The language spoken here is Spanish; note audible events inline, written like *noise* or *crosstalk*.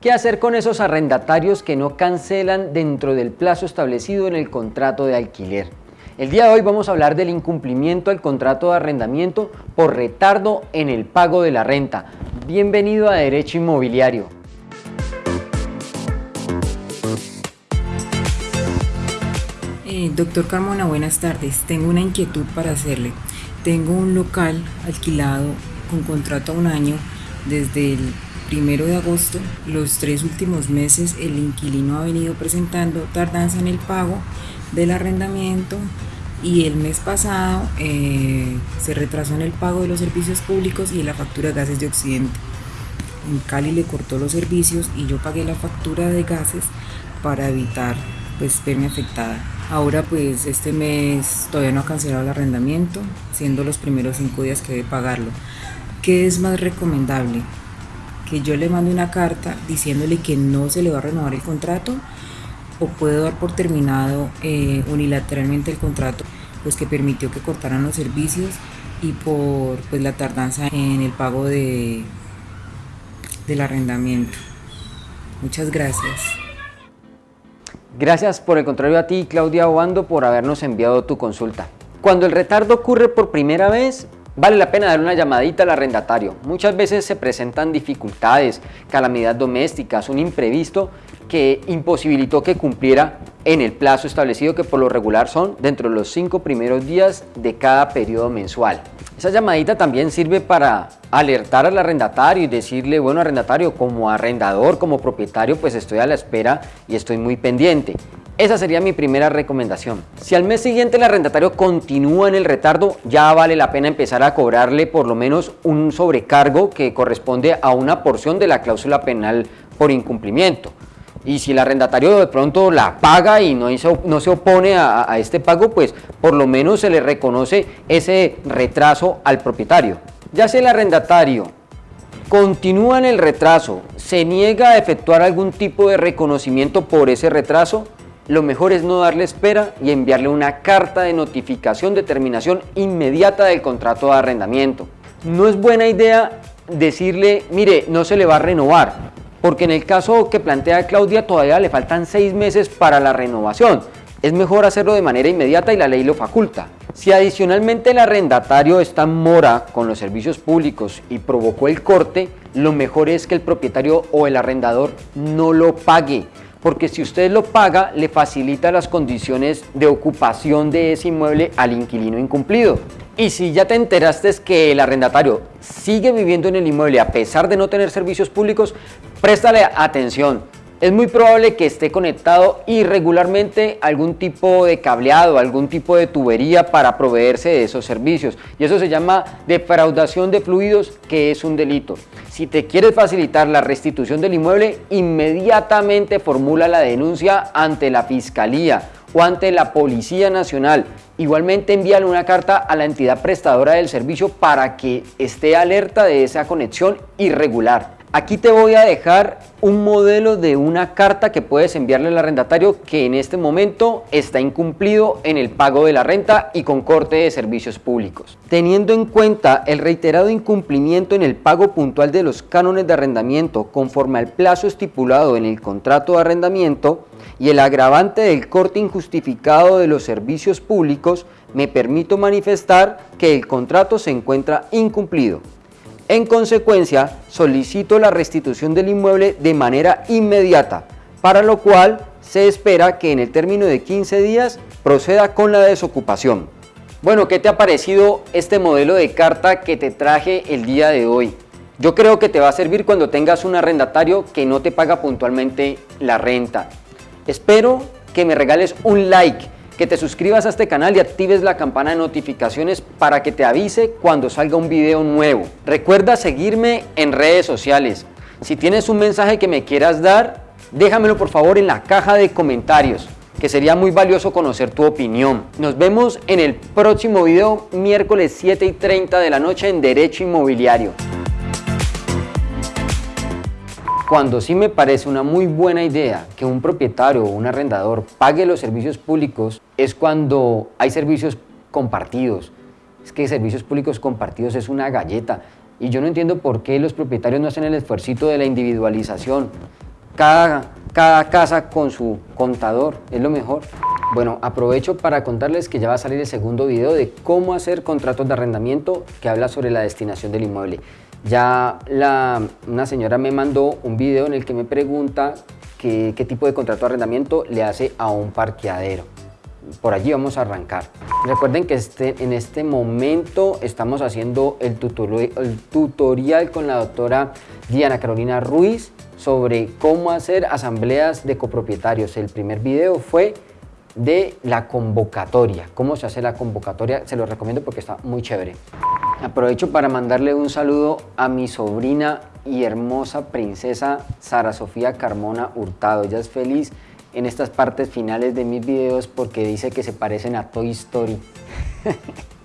¿Qué hacer con esos arrendatarios que no cancelan dentro del plazo establecido en el contrato de alquiler? El día de hoy vamos a hablar del incumplimiento del contrato de arrendamiento por retardo en el pago de la renta. Bienvenido a Derecho Inmobiliario. Eh, doctor Carmona, buenas tardes. Tengo una inquietud para hacerle. Tengo un local alquilado con contrato a un año desde el primero de agosto, los tres últimos meses el inquilino ha venido presentando tardanza en el pago del arrendamiento y el mes pasado eh, se retrasó en el pago de los servicios públicos y la factura de gases de Occidente. En Cali le cortó los servicios y yo pagué la factura de gases para evitar pues verme afectada. Ahora pues este mes todavía no ha cancelado el arrendamiento, siendo los primeros cinco días que debe pagarlo. ¿Qué es más recomendable? que yo le mande una carta diciéndole que no se le va a renovar el contrato o puedo dar por terminado eh, unilateralmente el contrato pues que permitió que cortaran los servicios y por pues la tardanza en el pago de del arrendamiento. Muchas gracias. Gracias por el contrario a ti, Claudia Obando, por habernos enviado tu consulta. Cuando el retardo ocurre por primera vez, Vale la pena dar una llamadita al arrendatario. Muchas veces se presentan dificultades, calamidades domésticas, un imprevisto que imposibilitó que cumpliera en el plazo establecido que por lo regular son dentro de los cinco primeros días de cada periodo mensual. Esa llamadita también sirve para alertar al arrendatario y decirle, bueno arrendatario, como arrendador, como propietario, pues estoy a la espera y estoy muy pendiente. Esa sería mi primera recomendación. Si al mes siguiente el arrendatario continúa en el retardo, ya vale la pena empezar a cobrarle por lo menos un sobrecargo que corresponde a una porción de la cláusula penal por incumplimiento. Y si el arrendatario de pronto la paga y no, no se opone a, a este pago, pues por lo menos se le reconoce ese retraso al propietario. Ya si el arrendatario continúa en el retraso, se niega a efectuar algún tipo de reconocimiento por ese retraso, lo mejor es no darle espera y enviarle una carta de notificación de terminación inmediata del contrato de arrendamiento. No es buena idea decirle, mire, no se le va a renovar, porque en el caso que plantea Claudia todavía le faltan seis meses para la renovación. Es mejor hacerlo de manera inmediata y la ley lo faculta. Si adicionalmente el arrendatario está en mora con los servicios públicos y provocó el corte, lo mejor es que el propietario o el arrendador no lo pague, porque si usted lo paga, le facilita las condiciones de ocupación de ese inmueble al inquilino incumplido. Y si ya te enteraste que el arrendatario sigue viviendo en el inmueble a pesar de no tener servicios públicos, préstale atención es muy probable que esté conectado irregularmente a algún tipo de cableado, algún tipo de tubería para proveerse de esos servicios. Y eso se llama defraudación de fluidos, que es un delito. Si te quieres facilitar la restitución del inmueble, inmediatamente formula la denuncia ante la Fiscalía o ante la Policía Nacional. Igualmente envíale una carta a la entidad prestadora del servicio para que esté alerta de esa conexión irregular. Aquí te voy a dejar un modelo de una carta que puedes enviarle al arrendatario que en este momento está incumplido en el pago de la renta y con corte de servicios públicos. Teniendo en cuenta el reiterado incumplimiento en el pago puntual de los cánones de arrendamiento conforme al plazo estipulado en el contrato de arrendamiento y el agravante del corte injustificado de los servicios públicos, me permito manifestar que el contrato se encuentra incumplido. En consecuencia, solicito la restitución del inmueble de manera inmediata, para lo cual se espera que en el término de 15 días proceda con la desocupación. Bueno, ¿qué te ha parecido este modelo de carta que te traje el día de hoy? Yo creo que te va a servir cuando tengas un arrendatario que no te paga puntualmente la renta. Espero que me regales un like que te suscribas a este canal y actives la campana de notificaciones para que te avise cuando salga un video nuevo. Recuerda seguirme en redes sociales. Si tienes un mensaje que me quieras dar, déjamelo por favor en la caja de comentarios que sería muy valioso conocer tu opinión. Nos vemos en el próximo video miércoles 7 y 30 de la noche en Derecho Inmobiliario. Cuando sí me parece una muy buena idea que un propietario o un arrendador pague los servicios públicos es cuando hay servicios compartidos. Es que servicios públicos compartidos es una galleta y yo no entiendo por qué los propietarios no hacen el esfuerzo de la individualización. cada, cada casa con su contador, es lo mejor. Bueno, aprovecho para contarles que ya va a salir el segundo video de cómo hacer contratos de arrendamiento que habla sobre la destinación del inmueble. Ya la, una señora me mandó un video en el que me pregunta qué, tipo de contrato de arrendamiento le hace a un parqueadero. Por allí vamos a arrancar. Recuerden que este, en este momento estamos haciendo el, el tutorial con la doctora Diana Carolina Ruiz sobre cómo hacer asambleas de copropietarios. El primer video fue de la convocatoria. ¿Cómo se hace la convocatoria? Se lo recomiendo porque está muy chévere. Aprovecho para mandarle un saludo a mi sobrina y hermosa princesa Sara Sofía Carmona Hurtado. Ella es feliz en estas partes finales de mis videos porque dice que se parecen a Toy Story. *laughs*